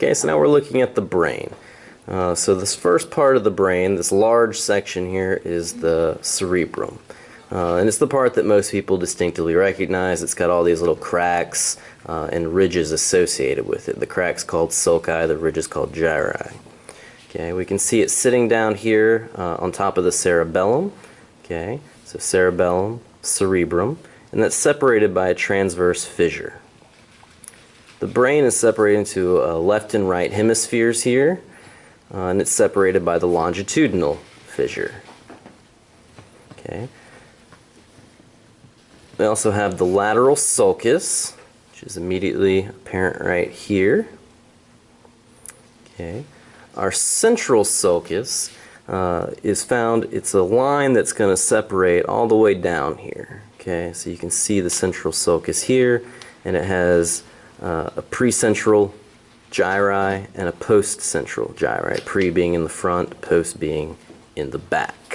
Okay, so now we're looking at the brain. Uh, so this first part of the brain, this large section here, is the cerebrum. Uh, and it's the part that most people distinctively recognize. It's got all these little cracks uh, and ridges associated with it. The cracks called sulci, the ridges called gyri. Okay, we can see it sitting down here uh, on top of the cerebellum. Okay, so cerebellum, cerebrum, and that's separated by a transverse fissure. The brain is separated into uh, left and right hemispheres here, uh, and it's separated by the longitudinal fissure. Okay. We also have the lateral sulcus, which is immediately apparent right here. Okay. Our central sulcus uh, is found, it's a line that's going to separate all the way down here. Okay, so you can see the central sulcus here, and it has uh, a precentral gyri and a post-central gyri, pre being in the front, post being in the back.